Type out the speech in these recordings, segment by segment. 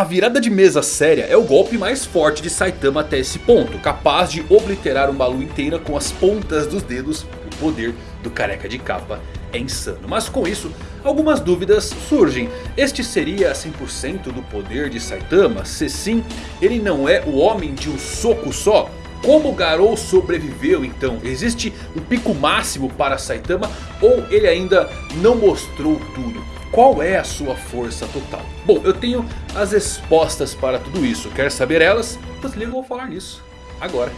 A virada de mesa séria é o golpe mais forte de Saitama até esse ponto. Capaz de obliterar uma lua inteira com as pontas dos dedos. O poder do careca de capa é insano. Mas com isso, algumas dúvidas surgem. Este seria 100% do poder de Saitama? Se sim, ele não é o homem de um soco só? Como Garou sobreviveu então? Existe um pico máximo para Saitama ou ele ainda não mostrou tudo? Qual é a sua força total? Bom, eu tenho as respostas para tudo isso. Quer saber elas? Pois liga, eu vou falar nisso agora.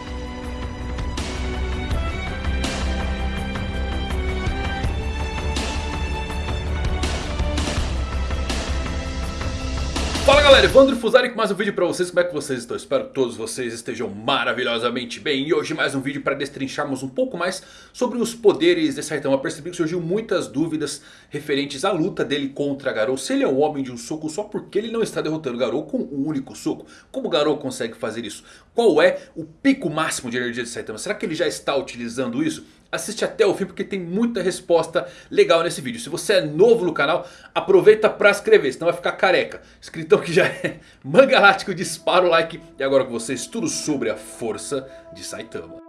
Galera, Evandro Fusari com mais um vídeo pra vocês, como é que vocês estão? Espero que todos vocês estejam maravilhosamente bem E hoje mais um vídeo para destrincharmos um pouco mais sobre os poderes de Saitama Percebi que surgiu muitas dúvidas referentes à luta dele contra Garou Se ele é um homem de um soco só porque ele não está derrotando Garou com um único soco Como Garou consegue fazer isso? Qual é o pico máximo de energia de Saitama? Será que ele já está utilizando isso? assiste até o fim porque tem muita resposta legal nesse vídeo. Se você é novo no canal, aproveita para se inscrever, senão vai ficar careca. Escritão que já é mangalático, dispara o like. E agora com vocês tudo sobre a força de Saitama.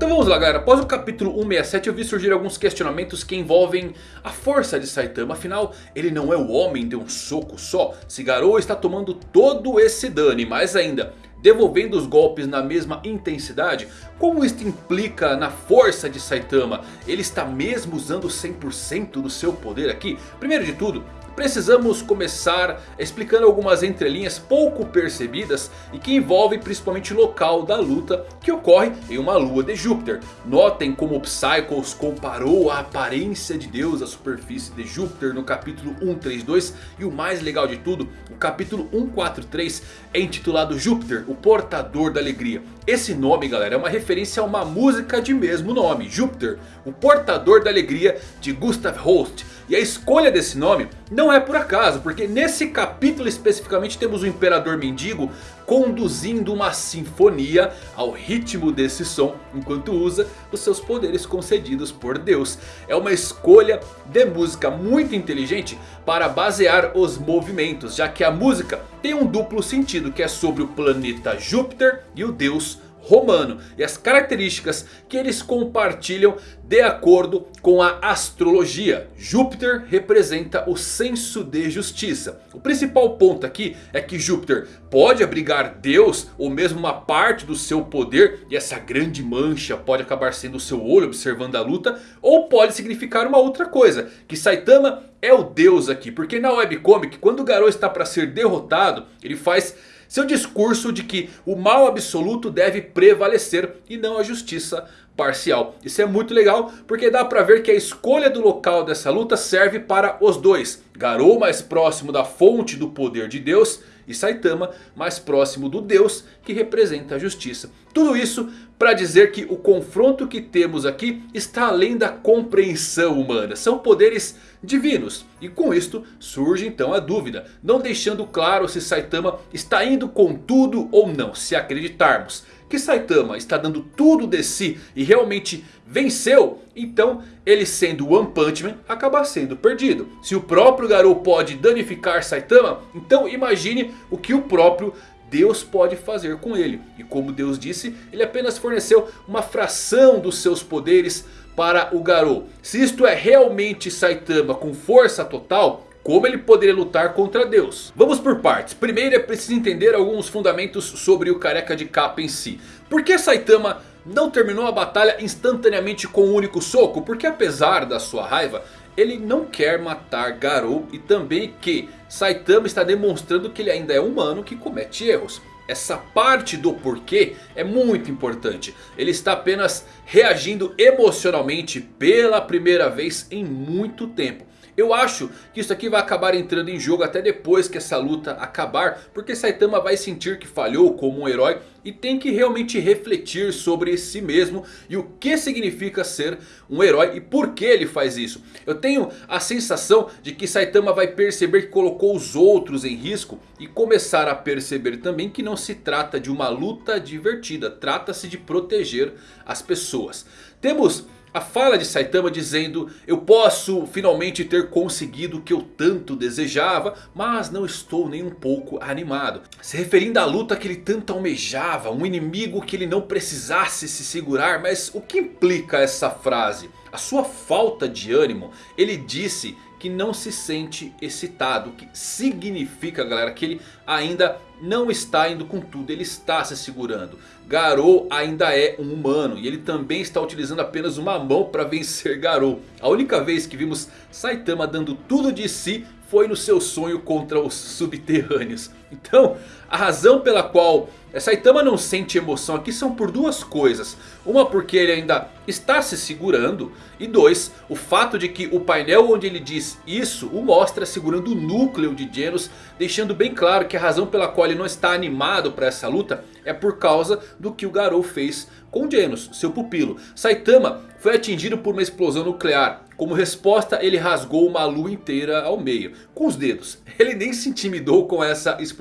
Então vamos lá galera, após o capítulo 167 eu vi surgir alguns questionamentos que envolvem a força de Saitama. Afinal, ele não é o homem de um soco só. Se Garou está tomando todo esse dano e mais ainda devolvendo os golpes na mesma intensidade? Como isto implica na força de Saitama? Ele está mesmo usando 100% do seu poder aqui? Primeiro de tudo, precisamos começar explicando algumas entrelinhas pouco percebidas e que envolvem principalmente o local da luta que ocorre em uma lua de Júpiter. Notem como Psychos comparou a aparência de Deus à superfície de Júpiter no capítulo 132 e o mais legal de tudo, o capítulo 143 é intitulado Júpiter, o portador da alegria. Esse nome galera é uma referência a uma música de mesmo nome, Júpiter, o portador da alegria de Gustav Holst. E a escolha desse nome não é por acaso, porque nesse capítulo especificamente temos o Imperador Mendigo conduzindo uma sinfonia ao ritmo desse som enquanto usa os seus poderes concedidos por Deus. É uma escolha de música muito inteligente para basear os movimentos, já que a música tem um duplo sentido que é sobre o planeta Júpiter e o deus romano e as características que eles compartilham de acordo com a astrologia. Júpiter representa o senso de justiça. O principal ponto aqui é que Júpiter pode abrigar Deus ou mesmo uma parte do seu poder. E essa grande mancha pode acabar sendo o seu olho observando a luta. Ou pode significar uma outra coisa. Que Saitama é o Deus aqui. Porque na webcomic quando o Garou está para ser derrotado ele faz seu discurso de que o mal absoluto deve prevalecer e não a justiça parcial. Isso é muito legal porque dá pra ver que a escolha do local dessa luta serve para os dois. Garou mais próximo da fonte do poder de Deus e Saitama mais próximo do Deus que representa a justiça. Tudo isso para dizer que o confronto que temos aqui está além da compreensão humana. São poderes divinos. E com isto surge então a dúvida. Não deixando claro se Saitama está indo com tudo ou não. Se acreditarmos que Saitama está dando tudo de si e realmente venceu. Então ele sendo One Punch Man acaba sendo perdido. Se o próprio Garou pode danificar Saitama. Então imagine o que o próprio Deus pode fazer com ele. E como Deus disse, ele apenas forneceu uma fração dos seus poderes para o Garou. Se isto é realmente Saitama com força total... Como ele poderia lutar contra Deus? Vamos por partes. Primeiro é preciso entender alguns fundamentos sobre o careca de capa em si. Por que Saitama não terminou a batalha instantaneamente com um único soco? Porque apesar da sua raiva, ele não quer matar Garou e também que Saitama está demonstrando que ele ainda é humano que comete erros. Essa parte do porquê é muito importante. Ele está apenas reagindo emocionalmente pela primeira vez em muito tempo. Eu acho que isso aqui vai acabar entrando em jogo até depois que essa luta acabar. Porque Saitama vai sentir que falhou como um herói. E tem que realmente refletir sobre si mesmo. E o que significa ser um herói e por que ele faz isso. Eu tenho a sensação de que Saitama vai perceber que colocou os outros em risco. E começar a perceber também que não se trata de uma luta divertida. Trata-se de proteger as pessoas. Temos A fala de Saitama dizendo eu posso finalmente ter conseguido o que eu tanto desejava. Mas não estou nem um pouco animado. Se referindo à luta que ele tanto almejava. Um inimigo que ele não precisasse se segurar. Mas o que implica essa frase? A sua falta de ânimo. Ele disse que não se sente excitado. O que significa galera que ele ainda não está indo com tudo. Ele está se segurando. Garou ainda é um humano. E ele também está utilizando apenas uma mão para vencer Garou. A única vez que vimos Saitama dando tudo de si foi no seu sonho contra os subterrâneos. Então a razão pela qual Saitama não sente emoção aqui são por duas coisas. Uma porque ele ainda está se segurando. E dois, o fato de que o painel onde ele diz isso o mostra segurando o núcleo de Genos. Deixando bem claro que a razão pela qual ele não está animado para essa luta é por causa do que o Garou fez com Genos, seu pupilo. Saitama foi atingido por uma explosão nuclear. Como resposta ele rasgou uma lua inteira ao meio. Com os dedos. Ele nem se intimidou com essa explosão.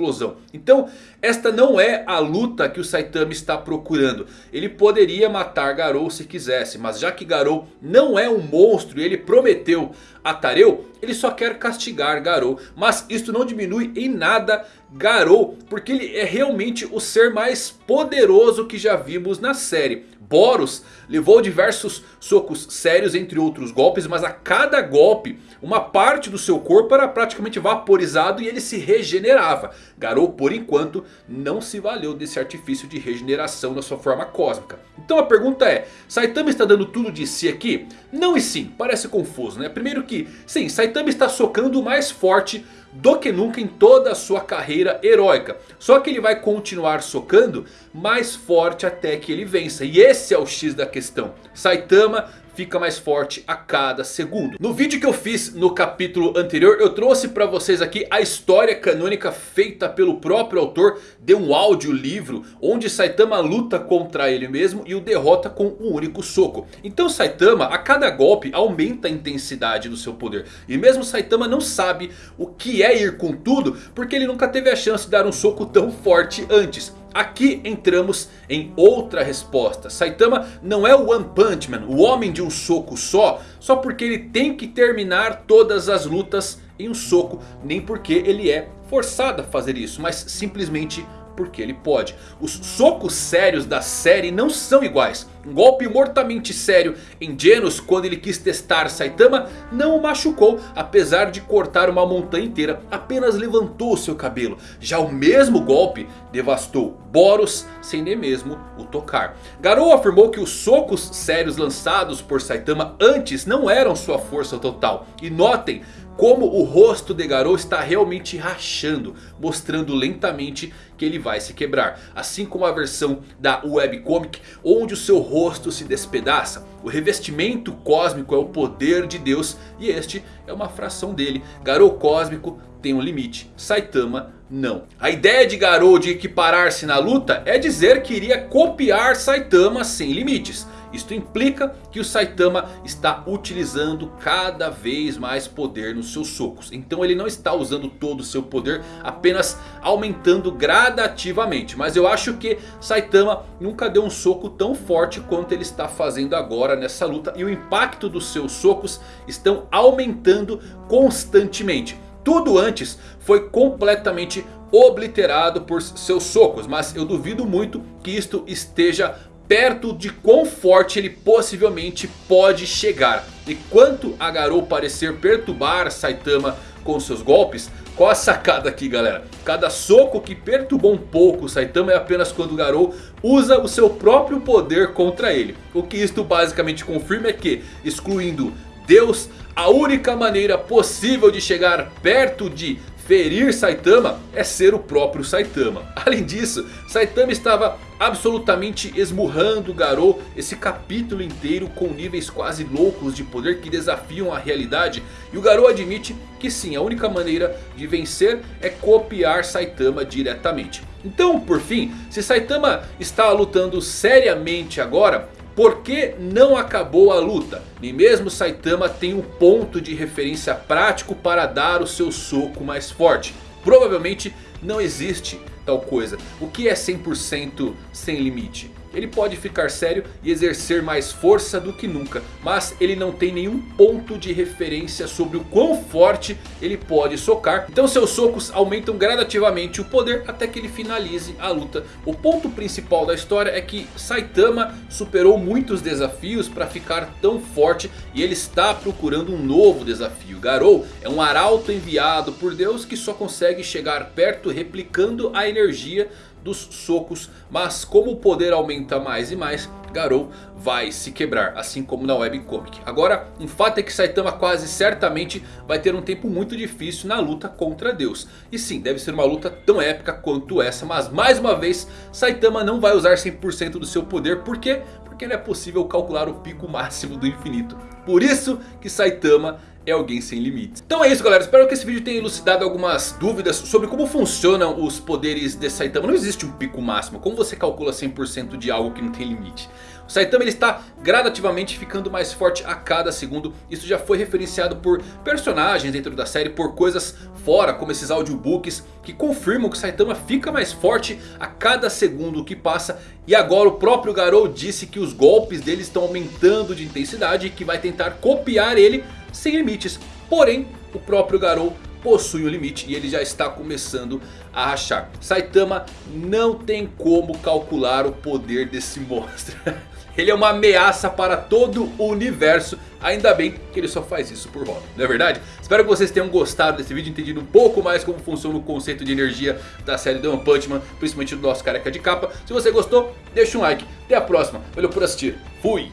Então esta não é a luta que o Saitama está procurando. Ele poderia matar Garou se quisesse. Mas já que Garou não é um monstro e ele prometeu a Tareu. Ele só quer castigar Garou. Mas isto não diminui em nada Garou. Porque ele é realmente o ser mais poderoso que já vimos na série. Boros levou diversos socos sérios entre outros golpes. Mas a cada golpe uma parte do seu corpo era praticamente vaporizado e ele se regenerava. Garou por enquanto não se valeu desse artifício de regeneração na sua forma cósmica. Então a pergunta é, Saitama está dando tudo de si aqui? Não e sim, parece confuso né? Primeiro que sim, Saitama está socando mais forte do que nunca em toda a sua carreira heróica. Só que ele vai continuar socando mais forte até que ele vença. E esse é o X da questão. Saitama fica mais forte a cada segundo. No vídeo que eu fiz no capítulo anterior eu trouxe para vocês aqui a história canônica feita pelo próprio autor de um audiolivro. Onde Saitama luta contra ele mesmo e o derrota com um único soco. Então Saitama a cada golpe aumenta a intensidade do seu poder. E mesmo Saitama não sabe o que é ir com tudo porque ele nunca teve a chance de dar um soco tão forte antes. Aqui entramos em outra resposta. Saitama não é o One Punch Man, o homem de um soco só. Só porque ele tem que terminar todas as lutas em um soco. Nem porque ele é forçado a fazer isso. Mas simplesmente porque ele pode. Os socos sérios da série não são iguais. Um golpe mortamente sério em Genos quando ele quis testar Saitama não o machucou. Apesar de cortar uma montanha inteira, apenas levantou seu cabelo. Já o mesmo golpe devastou Boros sem nem mesmo o tocar. Garou afirmou que os socos sérios lançados por Saitama antes não eram sua força total. E notem como o rosto de Garou está realmente rachando. Mostrando lentamente que ele vai se quebrar. Assim como a versão da webcomic onde o seu rosto se despedaça. O revestimento cósmico é o poder de Deus e este é uma fração dele. Garou cósmico tem um limite, Saitama não. A ideia de Garou de equiparar-se na luta é dizer que iria copiar Saitama sem limites. Isto implica que o Saitama está utilizando cada vez mais poder nos seus socos. Então ele não está usando todo o seu poder, apenas aumentando gradativamente. Mas eu acho que Saitama nunca deu um soco tão forte quanto ele está fazendo agora nessa luta. E o impacto dos seus socos estão aumentando constantemente. Tudo antes foi completamente obliterado por seus socos. Mas eu duvido muito que isto esteja perto de quão forte ele possivelmente pode chegar. E quanto a Garou parecer perturbar Saitama com seus golpes, qual a sacada aqui galera? Cada soco que perturbou um pouco o Saitama é apenas quando o Garou usa o seu próprio poder contra ele. O que isto basicamente confirma é que, excluindo Deus, a única maneira possível de chegar perto de ferir Saitama é ser o próprio Saitama. Além disso, Saitama estava absolutamente esmurrando Garou esse capítulo inteiro com níveis quase loucos de poder que desafiam a realidade. E o Garou admite que sim, a única maneira de vencer é copiar Saitama diretamente. Então, por fim, se Saitama está lutando seriamente agora... Por que não acabou a luta? Nem mesmo Saitama tem um ponto de referência prático para dar o seu soco mais forte. Provavelmente não existe tal coisa. O que é 100% sem limite? Ele pode ficar sério e exercer mais força do que nunca. Mas ele não tem nenhum ponto de referência sobre o quão forte ele pode socar. Então seus socos aumentam gradativamente o poder até que ele finalize a luta. O ponto principal da história é que Saitama superou muitos desafios para ficar tão forte. E ele está procurando um novo desafio. Garou é um arauto enviado por Deus que só consegue chegar perto replicando a energia dos socos. Mas como o poder aumenta mais e mais, Garou vai se quebrar, assim como na webcomic. Agora, um fato é que Saitama quase certamente vai ter um tempo muito difícil na luta contra Deus. E sim, deve ser uma luta tão épica quanto essa, mas mais uma vez, Saitama não vai usar 100% do seu poder, por quê? Porque não é possível calcular o pico máximo do infinito. Por isso que Saitama é alguém sem limites. Então é isso galera, espero que esse vídeo tenha elucidado algumas dúvidas sobre como funcionam os poderes de Saitama. Não existe um pico máximo, como você calcula 100% de algo que não tem limite? O Saitama ele está gradativamente ficando mais forte a cada segundo. Isso já foi referenciado por personagens dentro da série, por coisas fora, como esses audiobooks, que confirmam que Saitama fica mais forte a cada segundo que passa. E agora o próprio Garou disse que os golpes dele estão aumentando de intensidade e que vai tentar copiar ele sem limites. Porém, o próprio Garou possui um limite e ele já está começando a rachar. Saitama não tem como calcular o poder desse monstro. Ele é uma ameaça para todo o universo. Ainda bem que ele só faz isso por hobby, não é verdade? Espero que vocês tenham gostado desse vídeo, entendido um pouco mais como funciona o conceito de energia da série The One Punch Man, principalmente do nosso careca de capa. Se você gostou, deixa um like. Até a próxima. Valeu por assistir. Fui!